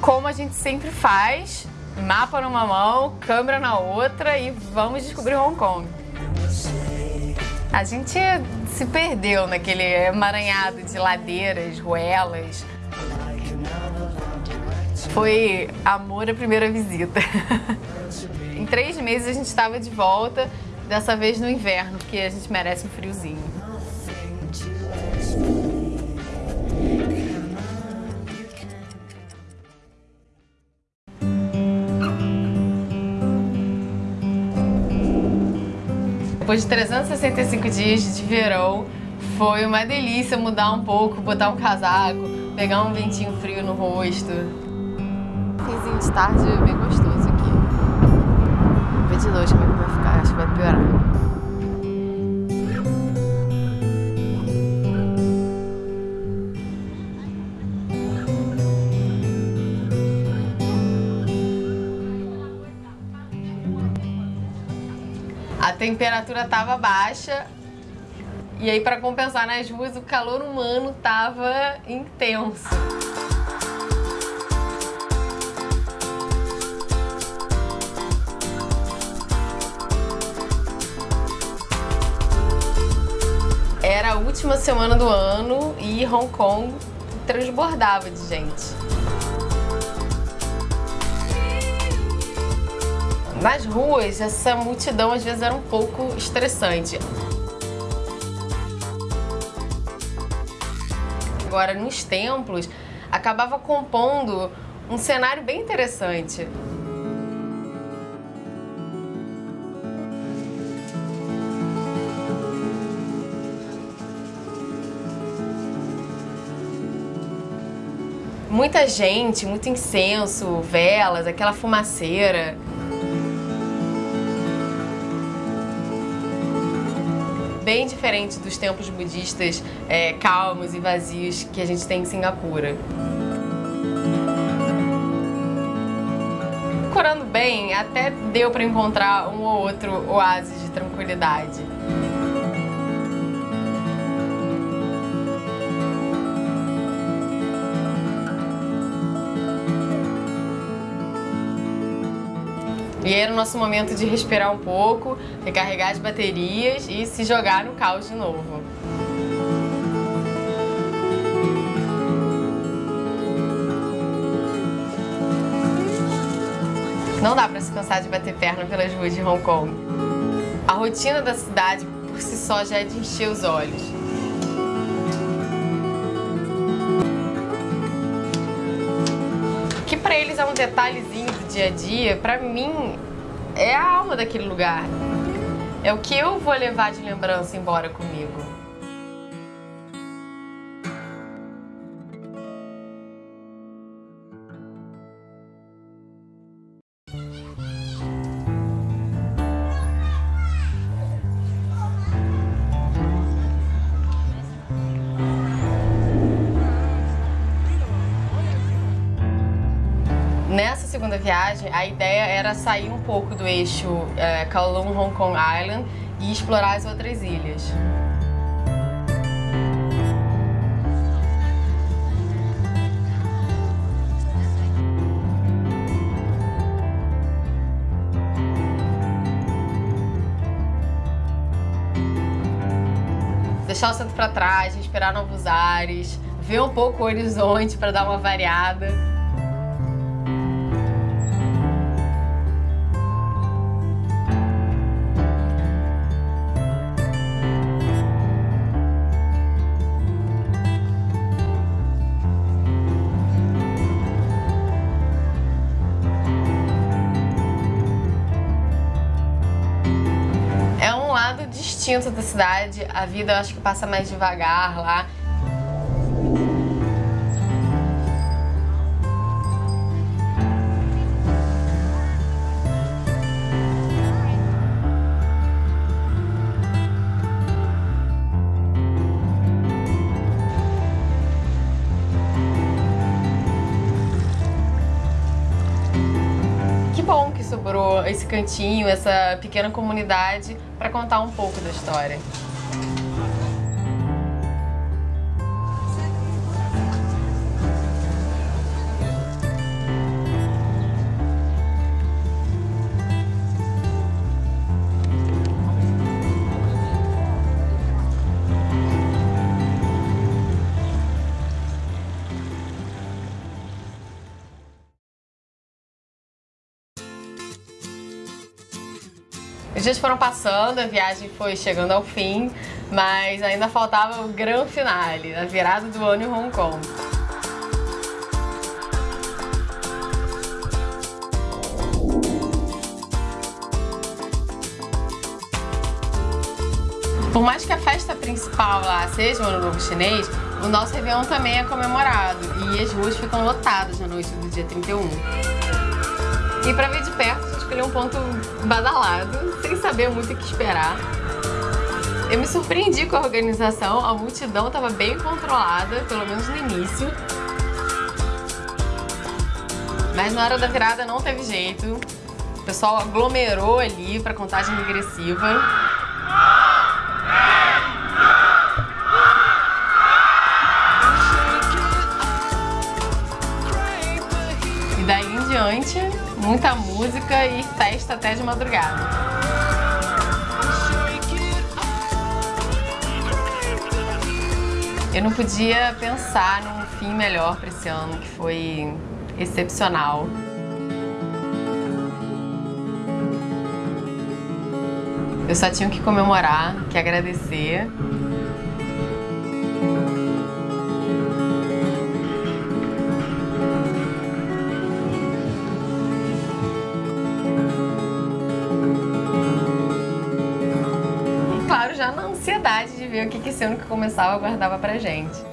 como a gente sempre faz, mapa numa mão, câmera na outra e vamos descobrir Hong Kong. A gente se perdeu naquele emaranhado de ladeiras, ruelas. Foi amor à primeira visita. em três meses a gente estava de volta, dessa vez no inverno, porque a gente merece um friozinho. Depois de 365 dias de verão, foi uma delícia mudar um pouco, botar um casaco, pegar um ventinho frio no rosto. Finzinho de tarde bem gostoso aqui. Vamos ver de noite como é que vai ficar, acho que vai piorar. Temperatura estava baixa e aí para compensar nas ruas o calor humano estava intenso. Era a última semana do ano e Hong Kong transbordava de gente. Nas ruas, essa multidão às vezes era um pouco estressante. Agora, nos templos, acabava compondo um cenário bem interessante. Muita gente, muito incenso, velas, aquela fumaceira. Bem diferente dos templos budistas é, calmos e vazios que a gente tem em Singapura. Procurando bem, até deu para encontrar um ou outro oásis de tranquilidade. E era o nosso momento de respirar um pouco, recarregar as baterias e se jogar no caos de novo. Não dá para se cansar de bater perna pelas ruas de Hong Kong. A rotina da cidade por si só já é de encher os olhos. Para eles é um detalhezinho dia a dia, para mim, é a alma daquele lugar. É o que eu vou levar de lembrança embora comigo. Segunda viagem, a ideia era sair um pouco do eixo é, Kowloon Hong Kong Island e explorar as outras ilhas. Deixar o centro para trás, respirar novos ares, ver um pouco o horizonte para dar uma variada. Distinto da cidade, a vida eu acho que passa mais devagar lá. Sobrou esse cantinho, essa pequena comunidade para contar um pouco da história. Os dias foram passando, a viagem foi chegando ao fim, mas ainda faltava o grande finale, a virada do ano em Hong Kong. Por mais que a festa principal lá seja o Ano Novo Chinês, o nosso Réveillon também é comemorado e as ruas ficam lotadas na noite do dia 31. E para ver de perto, escolheu um ponto badalado, sem saber muito o que esperar. Eu me surpreendi com a organização, a multidão estava bem controlada, pelo menos no início. Mas na hora da virada não teve jeito. O pessoal aglomerou ali para contagem regressiva. E daí muita música e festa até de madrugada. Eu não podia pensar num fim melhor para esse ano, que foi excepcional. Eu só tinha que comemorar, que agradecer. Ansiedade de ver o que esse ano que começava guardava pra gente.